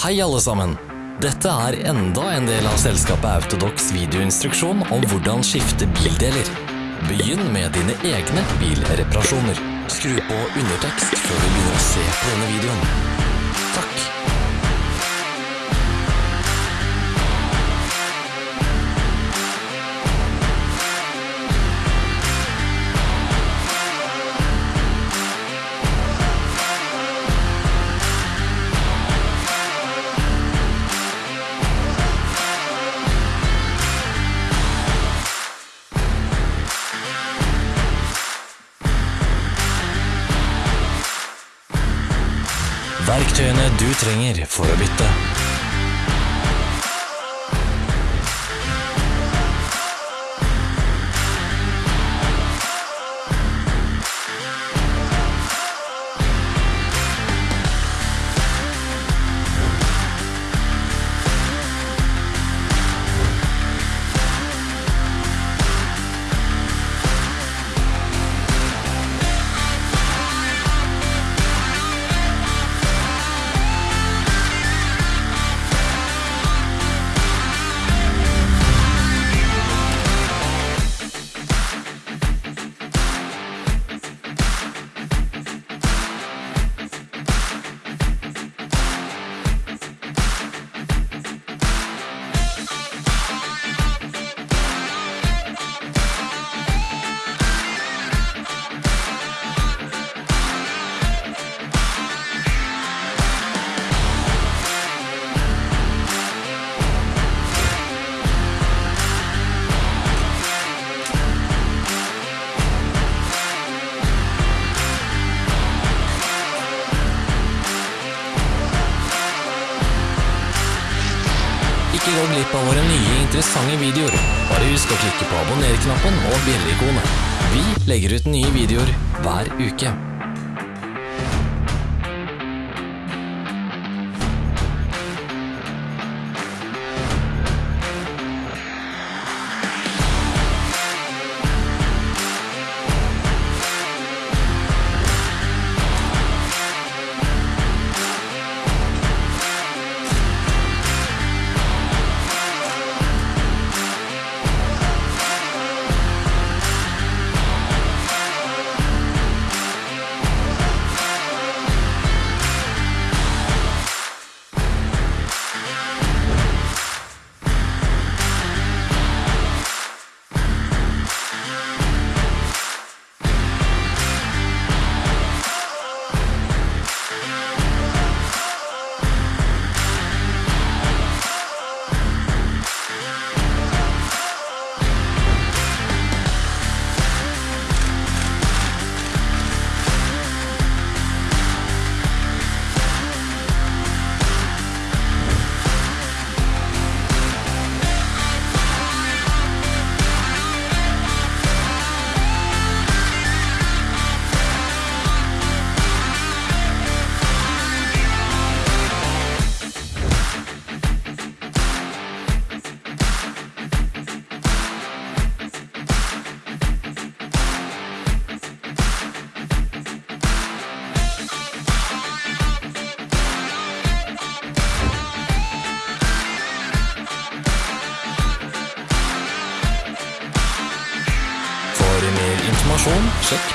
Hei alle sammen! Dette er enda en del av selskapet Autodox videoinstruksjon om hvordan skifte bildeler. Begynn med dine egne bilreparasjoner. Skru på undertekst før du begynner å se på denne videoen. Takk. Trenger for å bytte. Interessante videoer. Bare husk å klikke på abonner-knappen og bjelle-ikonet. Vi legger ut nye videoer hver uke.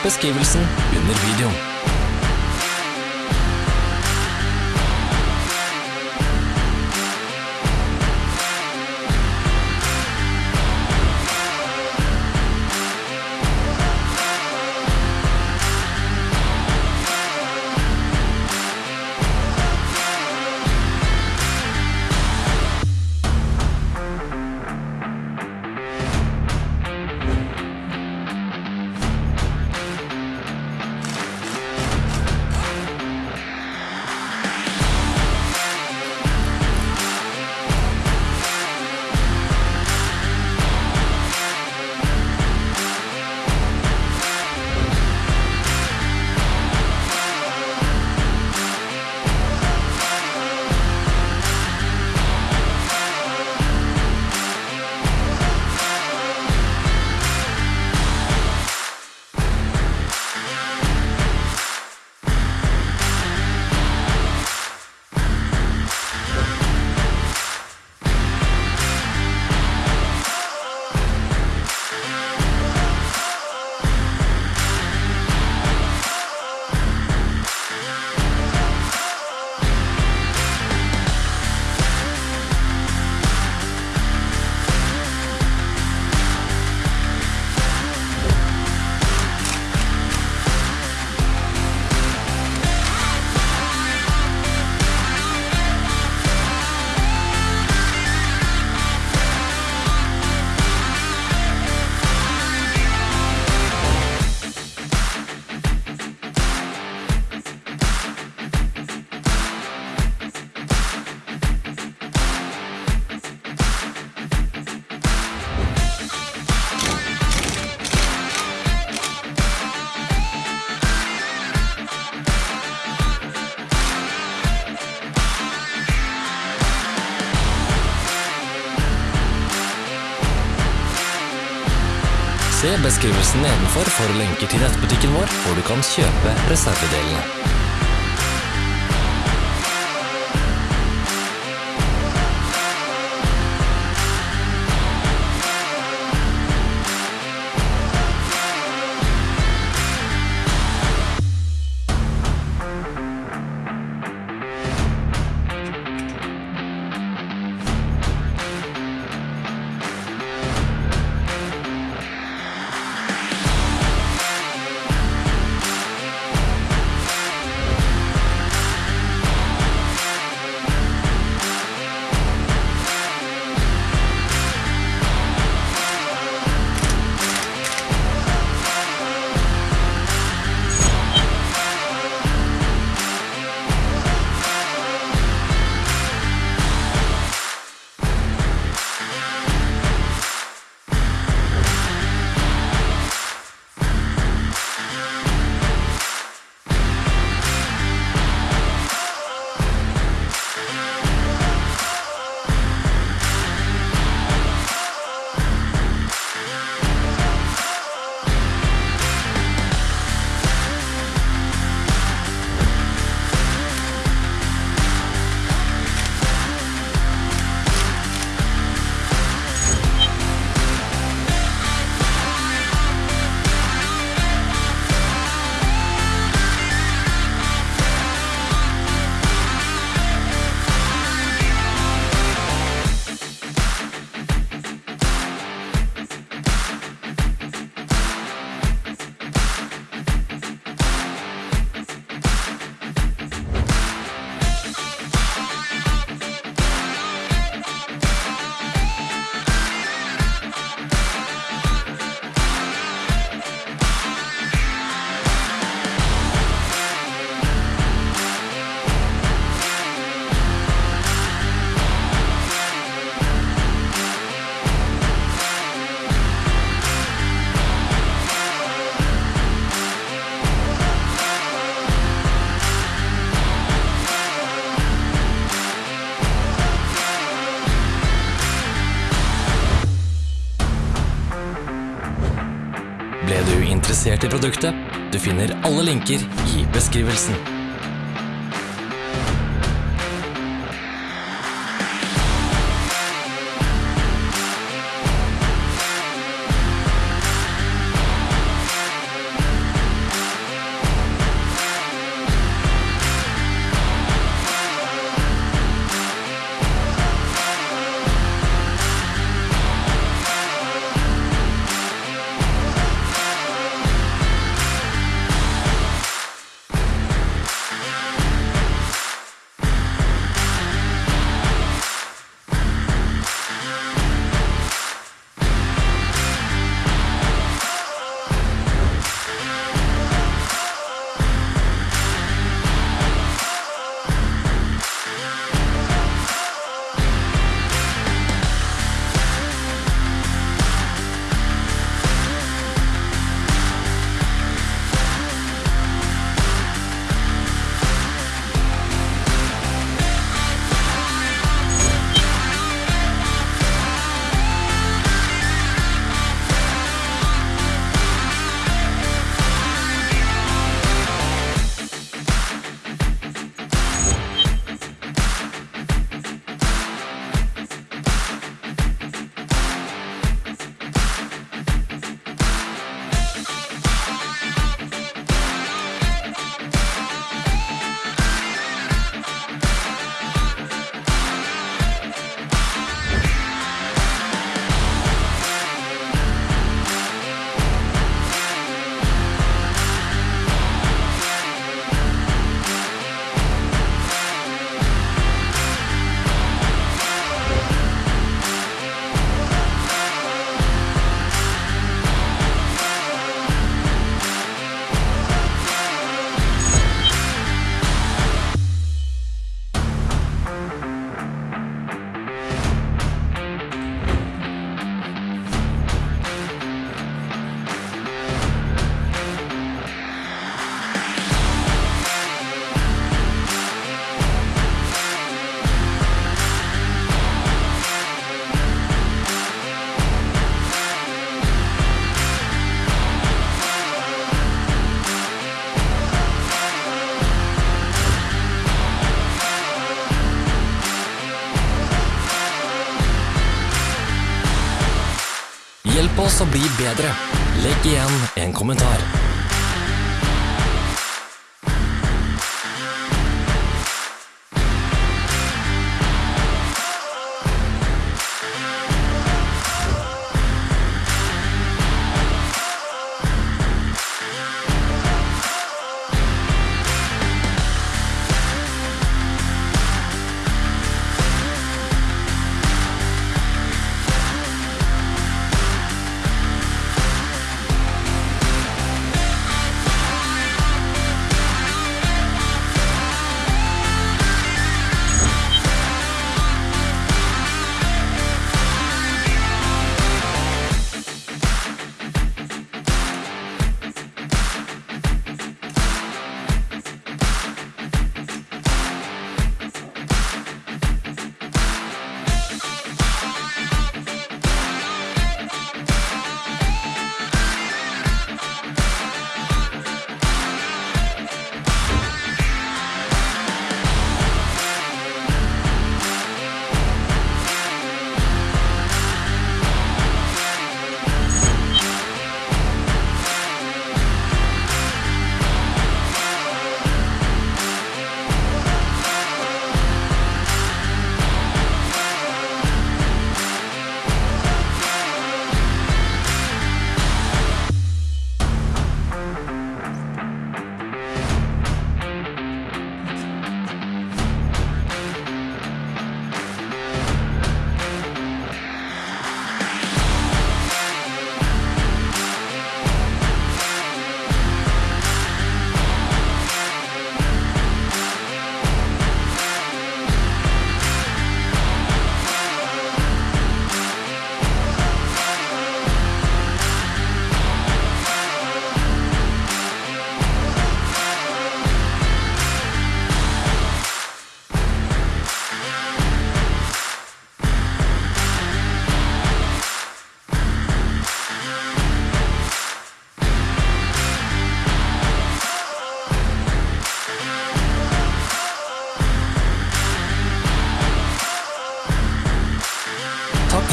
Beskrivelsen under videoen. Beskrivelsen nedenfor for lenker til nettbutikken vår, hvor du kan kjøpe reservedelene. Interessert i produktet? Du finner alle linker i beskrivelsen. Oss å bli bedre. Legg igjen en kommentar.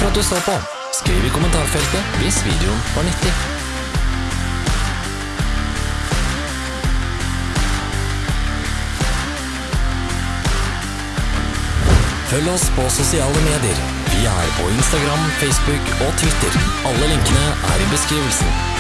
For at du så på. Skriv i kommentarfeltet hvis videoen var nyttig. Følg oss på sosiale medier. Vi er på Instagram, Facebook og Twitter. Alle linkene er i beskrivelsen.